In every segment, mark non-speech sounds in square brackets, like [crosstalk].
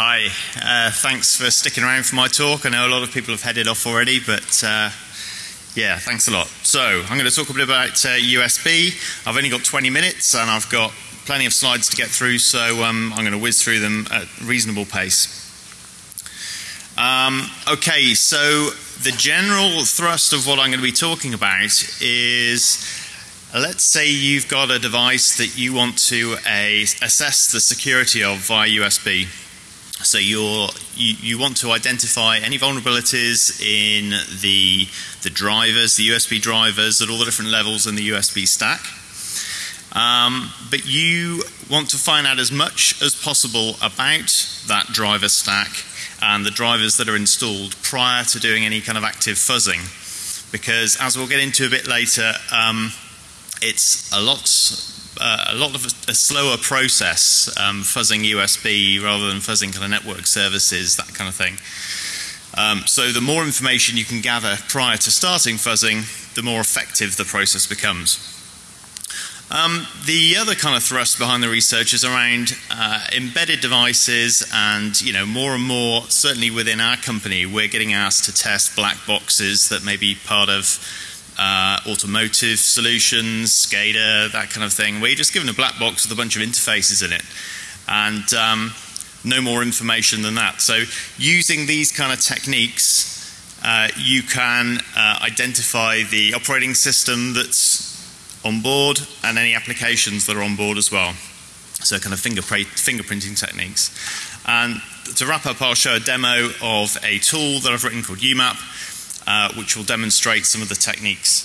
Hi, uh, thanks for sticking around for my talk. I know a lot of people have headed off already, but uh, yeah, thanks a lot. So, I'm going to talk a bit about uh, USB. I've only got 20 minutes and I've got plenty of slides to get through, so um, I'm going to whiz through them at a reasonable pace. Um, okay, so the general thrust of what I'm going to be talking about is let's say you've got a device that you want to assess the security of via USB. So you you, want to identify any vulnerabilities in the, the drivers, the USB drivers at all the different levels in the USB stack. Um, but you want to find out as much as possible about that driver stack and the drivers that are installed prior to doing any kind of active fuzzing. Because as we'll get into a bit later, um, it's a lot uh, a lot of a, a slower process, um, fuzzing USB rather than fuzzing kind of network services, that kind of thing. Um, so the more information you can gather prior to starting fuzzing, the more effective the process becomes. Um, the other kind of thrust behind the research is around uh, embedded devices and you know more and more certainly within our company we're getting asked to test black boxes that may be part of uh, automotive solutions, SCADA, that kind of thing, where you're just given a black box with a bunch of interfaces in it. And um, no more information than that. So using these kind of techniques, uh, you can uh, identify the operating system that's on board and any applications that are on board as well. So kind of fingerprinting techniques. And to wrap up, I'll show a demo of a tool that I've written called UMAP uh, which will demonstrate some of the techniques.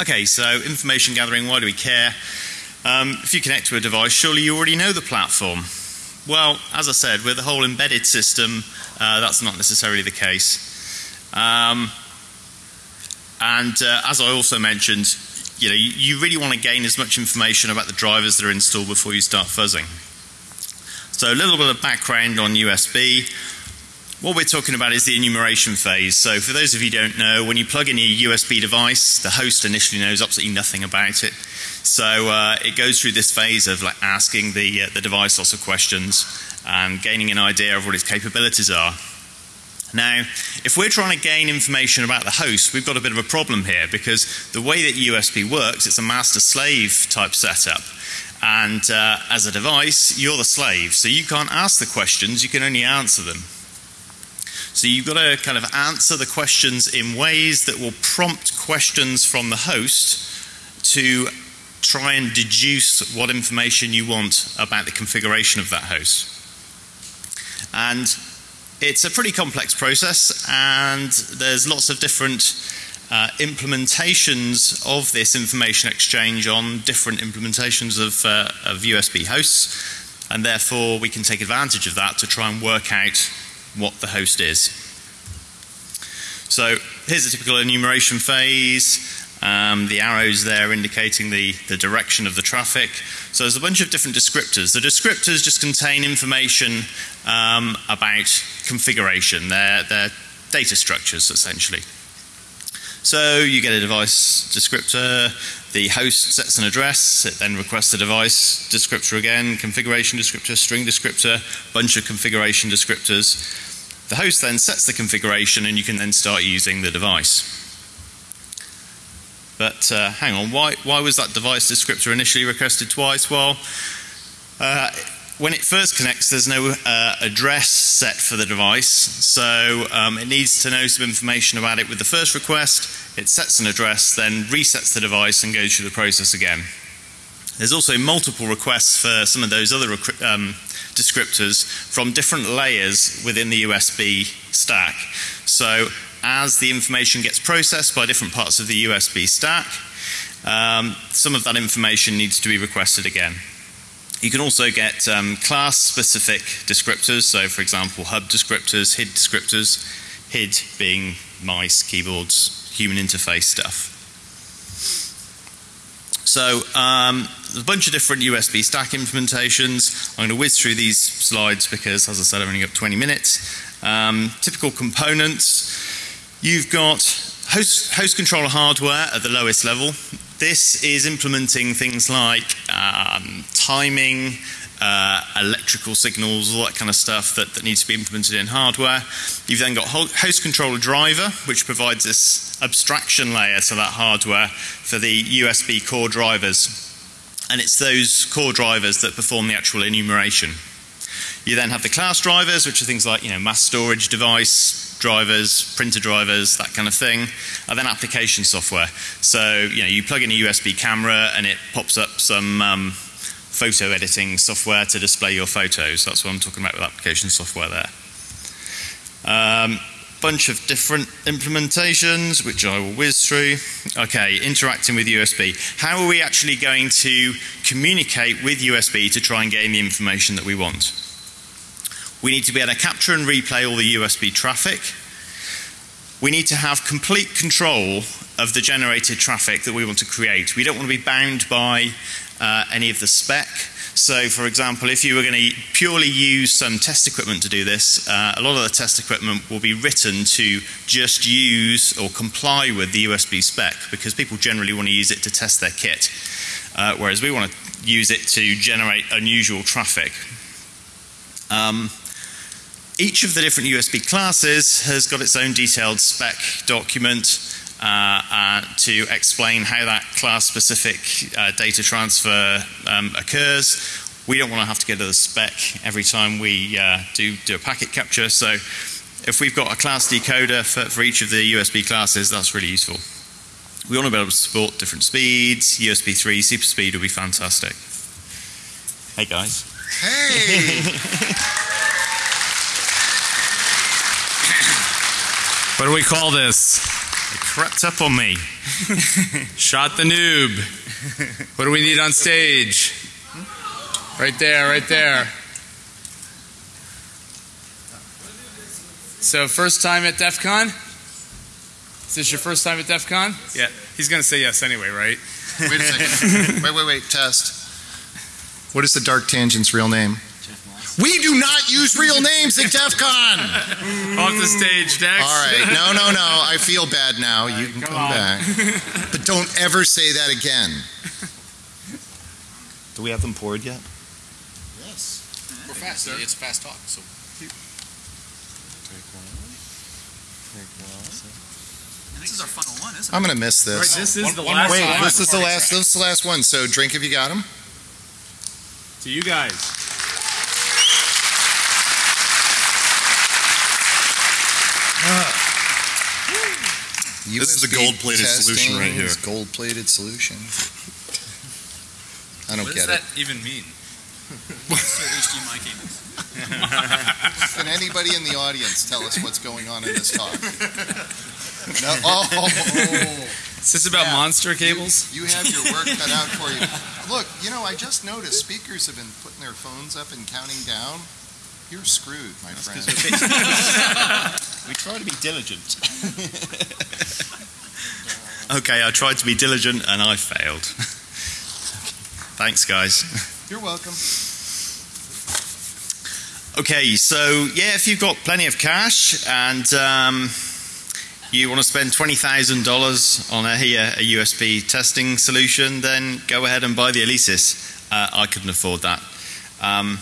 Okay, so information gathering, why do we care? Um, if you connect to a device, surely you already know the platform. Well, as I said, with the whole embedded system, uh, that's not necessarily the case. Um, and uh, as I also mentioned, you know, you, you really want to gain as much information about the drivers that are installed before you start fuzzing. So a little bit of background on USB. What we're talking about is the enumeration phase. So for those of you who don't know, when you plug in a USB device, the host initially knows absolutely nothing about it. So uh, it goes through this phase of like asking the, uh, the device lots of questions and gaining an idea of what its capabilities are. Now, if we're trying to gain information about the host, we've got a bit of a problem here because the way that USB works, it's a master-slave type setup. And uh, as a device, you're the slave. So you can't ask the questions, you can only answer them. So you've got to kind of answer the questions in ways that will prompt questions from the host to try and deduce what information you want about the configuration of that host. And it's a pretty complex process and there's lots of different uh, implementations of this information exchange on different implementations of, uh, of USB hosts and therefore we can take advantage of that to try and work out what the host is. So here's a typical enumeration phase. Um, the arrows there indicating the, the direction of the traffic. So there's a bunch of different descriptors. The descriptors just contain information um, about configuration. They're, they're data structures essentially. So you get a device descriptor, the host sets an address, it then requests a device descriptor again, configuration descriptor, string descriptor, bunch of configuration descriptors. The host then sets the configuration and you can then start using the device. But uh, hang on, why, why was that device descriptor initially requested twice? Well, uh, when it first connects, there's no uh, address set for the device, so um, it needs to know some information about it with the first request. It sets an address, then resets the device and goes through the process again. There's also multiple requests for some of those other um, descriptors from different layers within the USB stack. So as the information gets processed by different parts of the USB stack, um, some of that information needs to be requested again. You can also get um, class specific descriptors. So for example, hub descriptors, HID descriptors, HID being mice, keyboards, human interface stuff. So um, a bunch of different USB stack implementations. I'm going to whiz through these slides because as I said I've only got 20 minutes. Um, typical components. You've got host, host controller hardware at the lowest level. This is implementing things like um, timing, uh, electrical signals, all that kind of stuff that, that needs to be implemented in hardware. You've then got host controller driver, which provides this abstraction layer to that hardware for the USB core drivers. And it's those core drivers that perform the actual enumeration. You then have the class drivers, which are things like you know mass storage device drivers, printer drivers, that kind of thing, and then application software. So you know you plug in a USB camera and it pops up some um, photo editing software to display your photos. That's what I'm talking about with application software there. Um, bunch of different implementations, which I will whiz through. Okay, interacting with USB. How are we actually going to communicate with USB to try and gain the information that we want? We need to be able to capture and replay all the USB traffic. We need to have complete control of the generated traffic that we want to create. We don't want to be bound by uh, any of the spec. So for example, if you were going to purely use some test equipment to do this, uh, a lot of the test equipment will be written to just use or comply with the USB spec because people generally want to use it to test their kit. Uh, whereas we want to use it to generate unusual traffic. Um, each of the different USB classes has got its own detailed spec document uh, uh, to explain how that class specific uh, data transfer um, occurs. We don't want to have to go to the spec every time we uh, do, do a packet capture. So if we've got a class decoder for, for each of the USB classes, that's really useful. We want to be able to support different speeds. USB 3 super speed would be fantastic. Hey guys. Hey! [laughs] What do we call this? It crept up on me. Shot the noob. What do we need on stage? Right there, right there. So, first time at DEF CON? Is this your first time at DEF CON? Yeah. He's going to say yes anyway, right? Wait a second. [laughs] wait, wait, wait. Test. What is the Dark Tangent's real name? We do not use real names at DEF CON. [laughs] Off the stage next. All right. No, no, no. I feel bad now. You can come, come back. [laughs] But don't ever say that again. Do we have them poured yet? Yes. We're fast. It's a fast talk. So. This is our final one, isn't it? I'm going to miss this. Right, this is One- the one last Wait, one. this is the last. This is the last one. So drink if you got them. To you guys. This is the gold-plated solution right here. Gold plated solution. I don't What get it. What does it. that even mean? What's HDMI cables? Can anybody in the audience tell us what's going on in this talk? No. Oh, [laughs] oh, oh. Is this about Yeah. monster cables? You have your work cut out for you. [laughs] Look, you know, I just noticed speakers have been putting their phones up and counting down. You're screwed, my friend. [laughs] We try to be diligent. [laughs] okay, I tried to be diligent and I failed. [laughs] Thanks, guys. You're welcome. Okay, so yeah, if you've got plenty of cash and um, you want to spend $20,000 on a, a USB testing solution, then go ahead and buy the Alesis. Uh, I couldn't afford that. Um,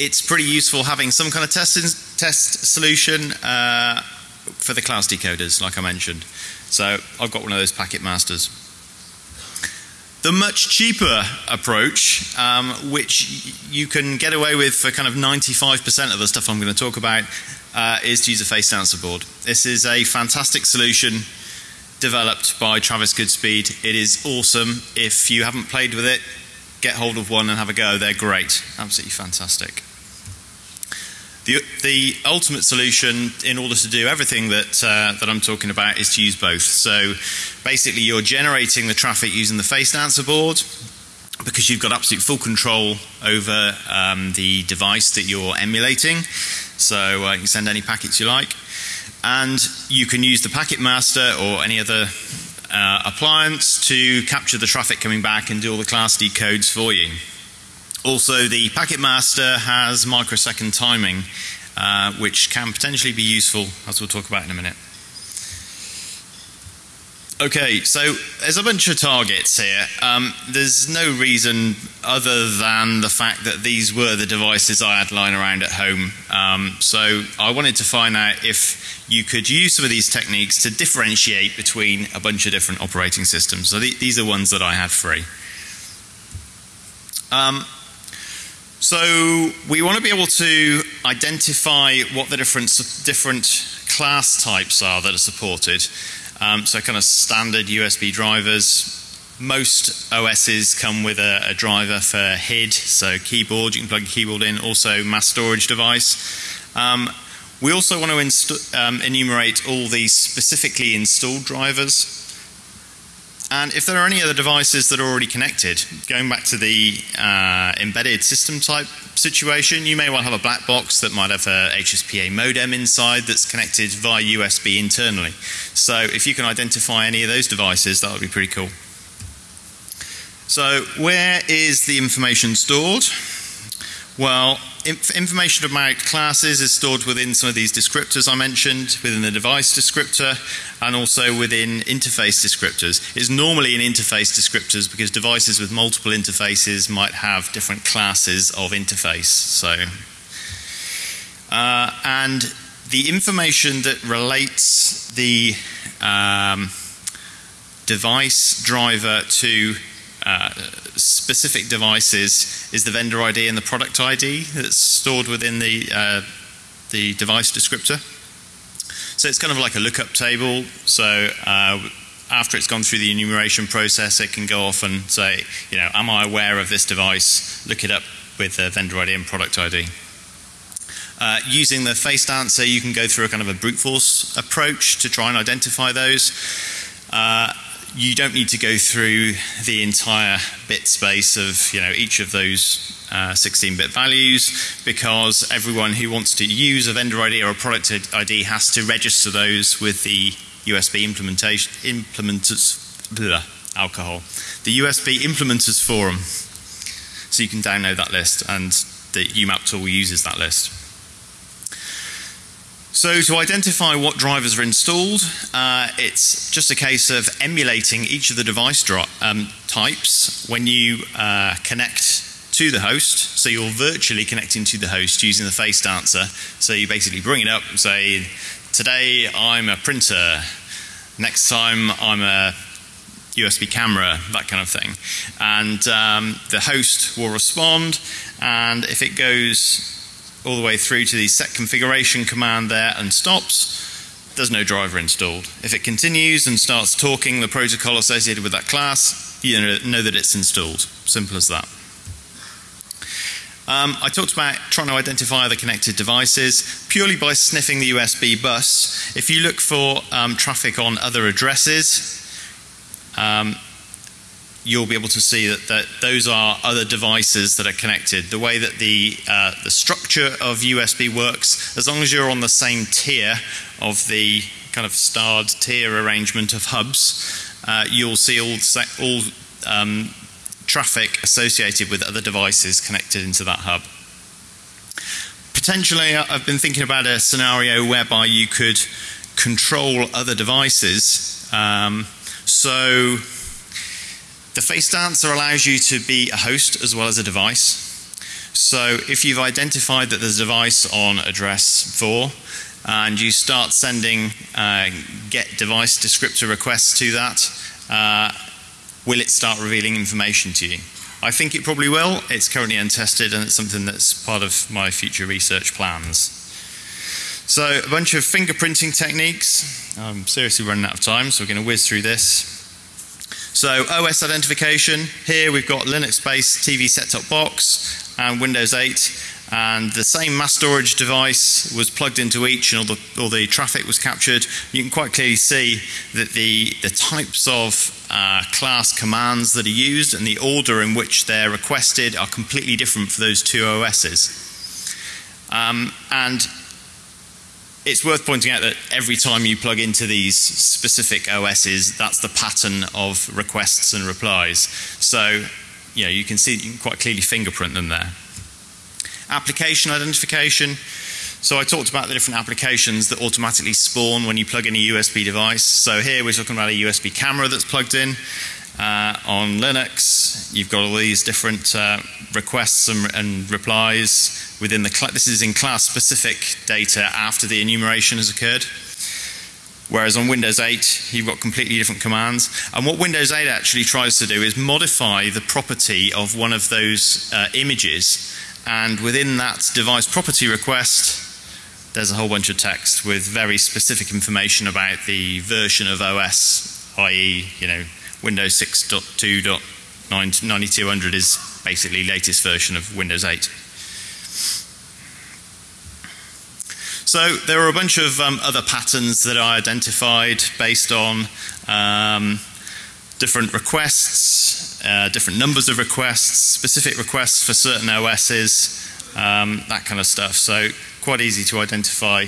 it's pretty useful having some kind of test, test solution uh, for the class decoders, like I mentioned. So I've got one of those Packet Masters. The much cheaper approach, um, which you can get away with for kind of 95% of the stuff I'm going to talk about, uh, is to use a face dancer board. This is a fantastic solution developed by Travis Goodspeed. It is awesome. If you haven't played with it, get hold of one and have a go. They're great. Absolutely fantastic. The, the ultimate solution in order to do everything that, uh, that I'm talking about is to use both. So basically you're generating the traffic using the face dancer board because you've got absolute full control over um, the device that you're emulating. So uh, you can send any packets you like. And you can use the packet master or any other uh, appliance to capture the traffic coming back and do all the class D codes for you. Also, the Packet Master has microsecond timing, uh, which can potentially be useful, as we'll talk about in a minute. Okay, so there's a bunch of targets here. Um, there's no reason other than the fact that these were the devices I had lying around at home. Um, so I wanted to find out if you could use some of these techniques to differentiate between a bunch of different operating systems. So th these are ones that I had free. Um, so we want to be able to identify what the different different class types are that are supported. Um, so kind of standard USB drivers. Most OSs come with a, a, driver for HID, so keyboard. You can plug a keyboard in. Also, mass storage device. Um, we also want to um, enumerate all the specifically installed drivers. And if there are any other devices that are already connected, going back to the uh, embedded system type situation, you may well have a black box that might have a HSPA modem inside that's connected via USB internally. So if you can identify any of those devices, that would be pretty cool. So where is the information stored? Well, inf information about classes is stored within some of these descriptors I mentioned, within the device descriptor, and also within interface descriptors. It's normally in interface descriptors because devices with multiple interfaces might have different classes of interface. So, uh, and the information that relates the um, device driver to uh, specific devices is the vendor ID and the product ID that's stored within the, uh, the device descriptor. So it's kind of like a lookup table. So uh, after it's gone through the enumeration process, it can go off and say, you know, am I aware of this device? Look it up with the vendor ID and product ID. Uh, using the faced answer, you can go through a kind of a brute force approach to try and identify those. Uh, you don't need to go through the entire bit space of you know each of those 16-bit uh, values because everyone who wants to use a vendor ID or a product ID has to register those with the USB implementation implementers alcohol the USB implementers forum. So you can download that list and the UMAP tool uses that list so to identify what drivers are installed, uh, it's just a case of emulating each of the device um, types when you uh, connect to the host. So you're virtually connecting to the host using the face dancer. So you basically bring it up and say, today I'm a printer, next time I'm a USB camera, that kind of thing. And um, the host will respond, and if it goes all the way through to the set configuration command there and stops, there's no driver installed. If it continues and starts talking the protocol associated with that class, you know that it's installed. Simple as that. Um, I talked about trying to identify the connected devices purely by sniffing the USB bus. If you look for um, traffic on other addresses, um, you'll be able to see that, that those are other devices that are connected. The way that the, uh, the structure of USB works, as long as you're on the same tier of the kind of starred tier arrangement of hubs, uh, you'll see all, all um, traffic associated with other devices connected into that hub. Potentially, I've been thinking about a scenario whereby you could control other devices. Um, so the face dancer allows you to be a host as well as a device. So if you've identified that there's a device on address 4 and you start sending uh, get device descriptor requests to that, uh, will it start revealing information to you? I think it probably will. It's currently untested and it's something that's part of my future research plans. So a bunch of fingerprinting techniques. I'm seriously running out of time, so we're going to whiz through this. So OS identification, here we've got Linux-based TV set-top box and Windows 8 and the same mass storage device was plugged into each and all the, all the traffic was captured. You can quite clearly see that the, the types of uh, class commands that are used and the order in which they're requested are completely different for those two OSs. Um, and it's worth pointing out that every time you plug into these specific OSs, that's the pattern of requests and replies. So, you know, you can see, you can quite clearly fingerprint them there. Application identification. So I talked about the different applications that automatically spawn when you plug in a USB device. So here we're talking about a USB camera that's plugged in. Uh, on Linux, you've got all these different uh, requests and, and, replies within the this is in class specific data after the enumeration has occurred. Whereas on Windows 8, you've got completely different commands. And what Windows 8 actually tries to do is modify the property of one of those uh, images. And within that device property request, there's a whole bunch of text with very specific information about the version of OS, i.e., you know, Windows 6.2.9200 is basically latest version of Windows 8. So there are a bunch of um, other patterns that I identified based on um, different requests, uh, different numbers of requests, specific requests for certain OSs, um, that kind of stuff. So quite easy to identify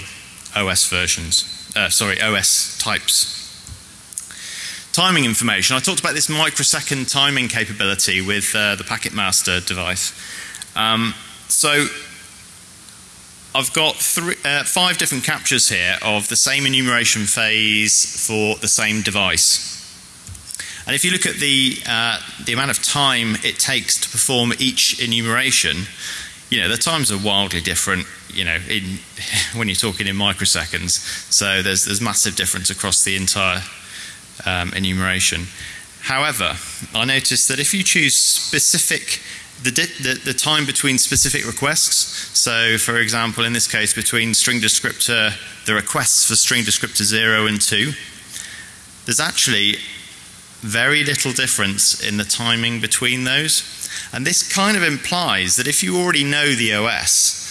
OS versions, uh, sorry, OS types. Timing information. I talked about this microsecond timing capability with uh, the Packetmaster device. Um, so I've got three, uh, five different captures here of the same enumeration phase for the same device. And if you look at the, uh, the amount of time it takes to perform each enumeration, you know, the times are wildly different, you know, in, [laughs] when you're talking in microseconds. So there's, there's massive difference across the entire um, enumeration. However, I noticed that if you choose specific, the, the, the, time between specific requests, so for example, in this case, between string descriptor, the requests for string descriptor 0 and 2, there's actually very little difference in the timing between those. And this kind of implies that if you already know the OS,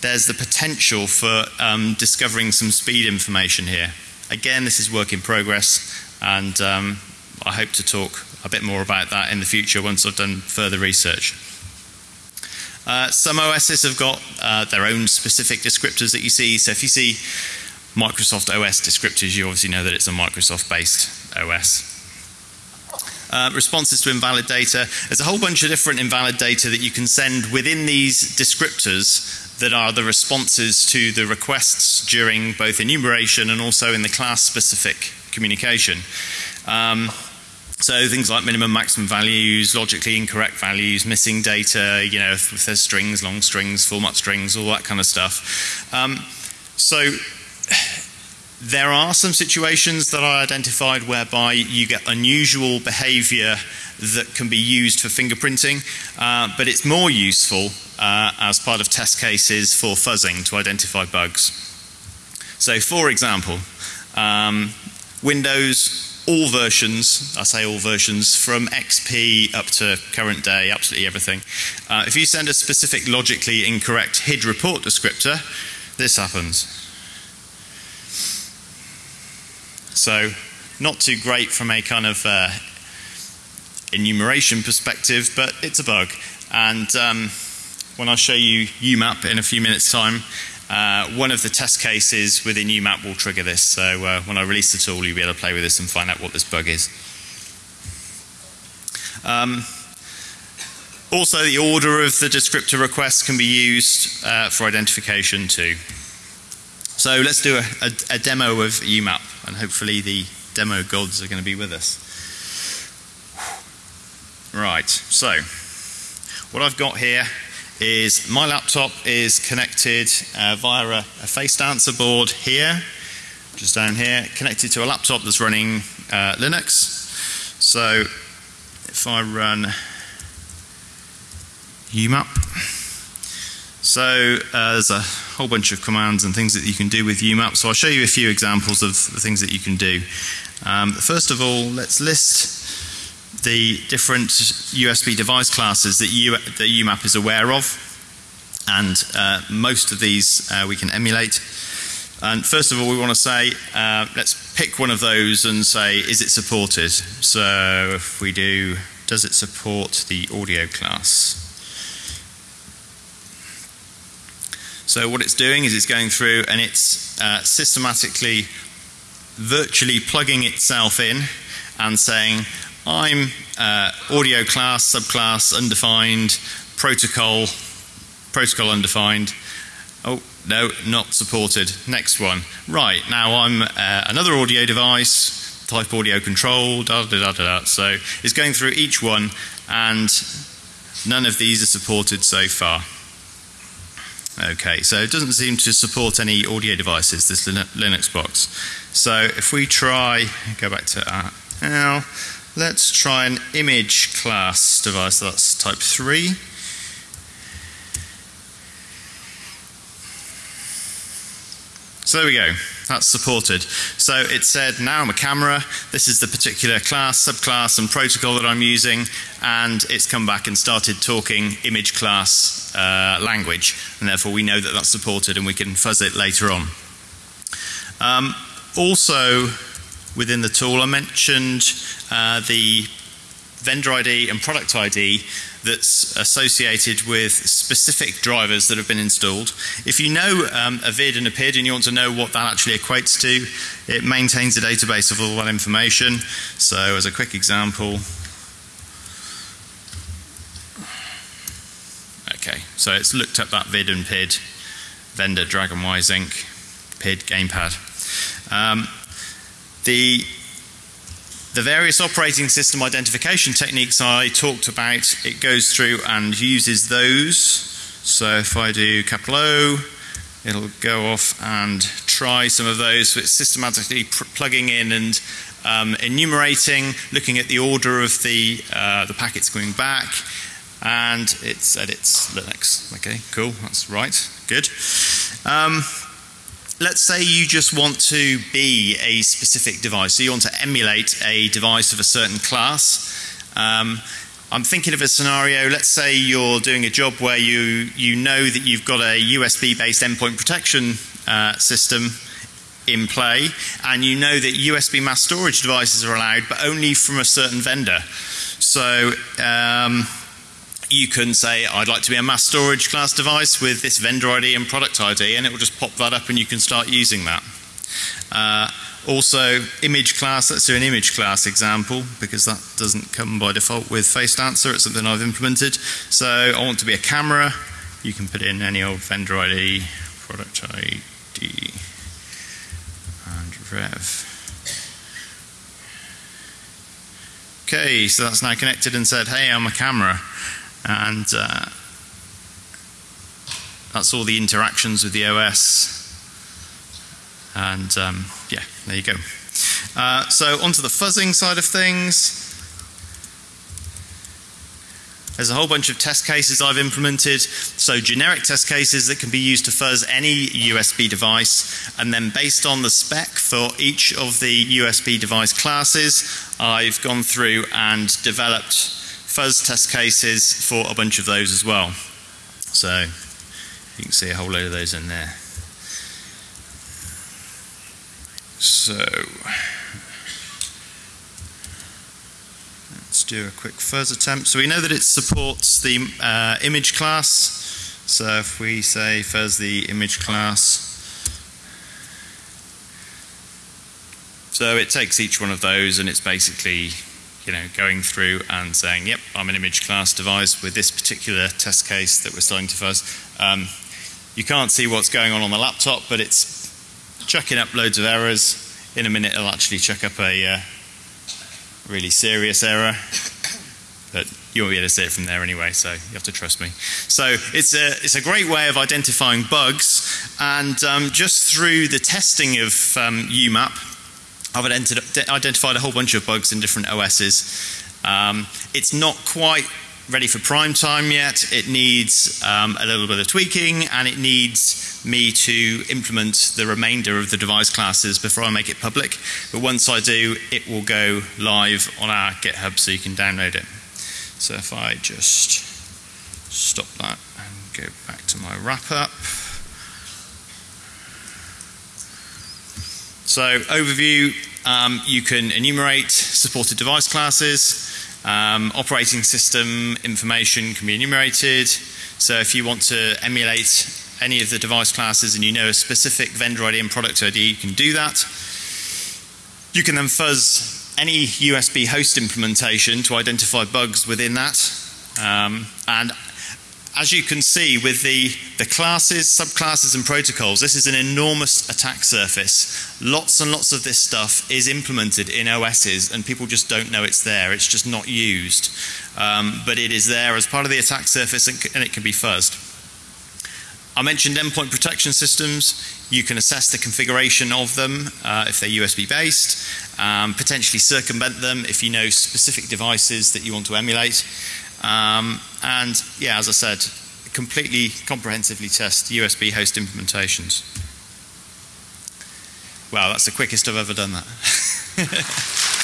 there's the potential for um, discovering some speed information here. Again, this is work in progress, and um, I hope to talk a bit more about that in the future once I've done further research. Uh, some OSs have got uh, their own specific descriptors that you see. So if you see Microsoft OS descriptors, you obviously know that it's a Microsoft based OS. Uh, responses to invalid data. There's a whole bunch of different invalid data that you can send within these descriptors that are the responses to the requests during both enumeration and also in the class specific communication. Um, so things like minimum, maximum values, logically incorrect values, missing data, you know, if, if there's strings, long strings, format strings, all that kind of stuff. Um, so there are some situations that I identified whereby you get unusual behavior that can be used for fingerprinting, uh, but it's more useful uh, as part of test cases for fuzzing to identify bugs. So for example, um, Windows, all versions, I say all versions, from XP up to current day, absolutely everything. Uh, if you send a specific logically incorrect HID report descriptor, this happens. So not too great from a kind of uh, enumeration perspective, but it's a bug. And um, when I show you UMAP in a few minutes time, uh, one of the test cases within UMAP will trigger this. So uh, when I release the tool, you'll be able to play with this and find out what this bug is. Um, also, the order of the descriptor requests can be used uh, for identification too. So let's do a, a, a demo of UMAP, and hopefully the demo gods are going to be with us. Right, so what I've got here is my laptop is connected uh, via a, a face dancer board here, just down here, connected to a laptop that's running uh, Linux. So if I run UMAP, so uh, there's a whole bunch of commands and things that you can do with UMAP. So I'll show you a few examples of the things that you can do. Um, first of all, let's list the different USB device classes that, U, that UMAP is aware of. And uh, most of these uh, we can emulate. And first of all, we want to say, uh, let's pick one of those and say, is it supported? So if we do, does it support the audio class? So what it's doing is it's going through and it's uh, systematically virtually plugging itself in and saying I'm uh, audio class, subclass, undefined, protocol, protocol undefined. Oh, no, not supported. Next one. Right, now I'm uh, another audio device, type audio control, da da da da da. So it's going through each one, and none of these are supported so far. Okay, so it doesn't seem to support any audio devices, this Linux box. So if we try, go back to uh, now, let's try an image class device, that's type 3. So there we go. That's supported. So it said now I'm a camera. This is the particular class, subclass, and protocol that I'm using, and it's come back and started talking image class uh, language, and therefore we know that that's supported, and we can fuzz it later on. Um, also, within the tool, I mentioned uh, the vendor ID and product ID that's associated with specific drivers that have been installed. If you know um, a vid and a PID and you want to know what that actually equates to, it maintains a database of all that information. So as a quick example, okay, so it's looked up that vid and PID, vendor Dragonwise Inc., PID gamepad. Um, the the various operating system identification techniques I talked about, it goes through and uses those. So if I do capital O, it'll go off and try some of those. So it's systematically plugging in and um, enumerating, looking at the order of the, uh, the packets going back, and it said it's Linux. Okay, cool, that's right, good. Um, let's say you just want to be a specific device. So you want to emulate a device of a certain class. Um, I'm thinking of a scenario, let's say you're doing a job where you, you know that you've got a USB based endpoint protection uh, system in play and you know that USB mass storage devices are allowed but only from a certain vendor. So um, you can say I'd like to be a mass storage class device with this vendor ID and product ID and it will just pop that up and you can start using that. Uh, also image class, let's do an image class example because that doesn't come by default with FaceDancer, it's something I've implemented. So I want to be a camera, you can put in any old vendor ID, product ID and rev. Okay, so that's now connected and said, hey, I'm a camera and uh, that's all the interactions with the OS and um, yeah there you go. Uh, so onto the fuzzing side of things. There's a whole bunch of test cases I've implemented. So generic test cases that can be used to fuzz any USB device. And then based on the spec for each of the USB device classes I've gone through and developed fuzz test cases for a bunch of those as well. So you can see a whole load of those in there. So let's do a quick fuzz attempt. So we know that it supports the uh, image class. So if we say fuzz the image class, so it takes each one of those and it's basically you know, going through and saying, yep, I'm an image class device with this particular test case that we're starting to fuzz. Um, you can't see what's going on on the laptop, but it's chucking up loads of errors. In a minute, it'll actually chuck up a uh, really serious error. But you won't be able to see it from there anyway, so you have to trust me. So it's a, it's a great way of identifying bugs, and um, just through the testing of um, UMAP, I've identified a whole bunch of bugs in different OSs. Um, it's not quite ready for prime time yet. It needs um, a little bit of tweaking and it needs me to implement the remainder of the device classes before I make it public. But once I do, it will go live on our GitHub so you can download it. So if I just stop that and go back to my wrap up. So overview, um, you can enumerate supported device classes. Um, operating system information can be enumerated. So if you want to emulate any of the device classes and you know a specific vendor ID and product ID, you can do that. You can then fuzz any USB host implementation to identify bugs within that. Um, and as you can see with the, the classes, subclasses, and protocols, this is an enormous attack surface. Lots and lots of this stuff is implemented in OSs, and people just don't know it's there. It's just not used. Um, but it is there as part of the attack surface, and, and it can be fuzzed. I mentioned endpoint protection systems. You can assess the configuration of them uh, if they're USB based, um, potentially circumvent them if you know specific devices that you want to emulate. Um, and yeah, as I said, completely comprehensively test USB host implementations. Wow, that's the quickest I've ever done that. [laughs]